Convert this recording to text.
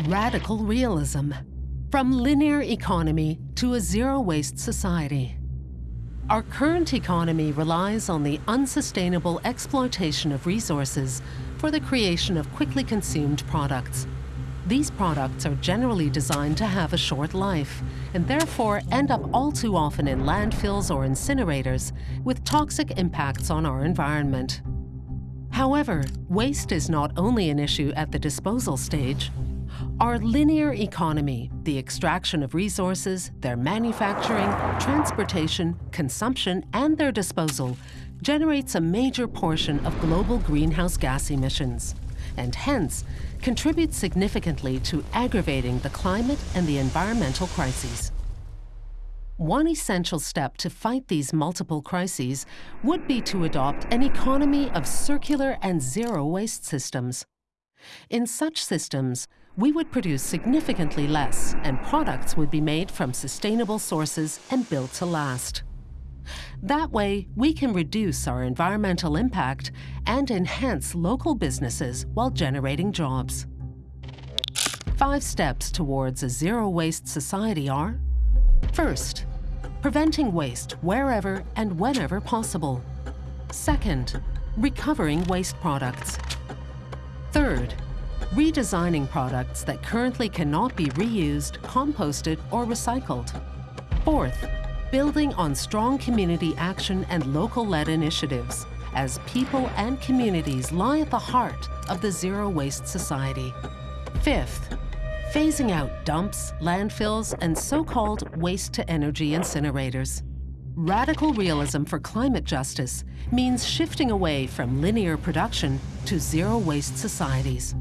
Radical realism. From linear economy to a zero-waste society. Our current economy relies on the unsustainable exploitation of resources for the creation of quickly consumed products. These products are generally designed to have a short life and therefore end up all too often in landfills or incinerators with toxic impacts on our environment. However, waste is not only an issue at the disposal stage. Our linear economy, the extraction of resources, their manufacturing, transportation, consumption, and their disposal, generates a major portion of global greenhouse gas emissions, and hence contributes significantly to aggravating the climate and the environmental crises. One essential step to fight these multiple crises would be to adopt an economy of circular and zero waste systems. In such systems, we would produce significantly less and products would be made from sustainable sources and built to last. That way, we can reduce our environmental impact and enhance local businesses while generating jobs. Five steps towards a zero-waste society are First, preventing waste wherever and whenever possible. Second, recovering waste products. Third, redesigning products that currently cannot be reused, composted, or recycled. Fourth, building on strong community action and local-led initiatives, as people and communities lie at the heart of the Zero Waste Society. Fifth, phasing out dumps, landfills, and so-called waste-to-energy incinerators. Radical realism for climate justice means shifting away from linear production to zero-waste societies.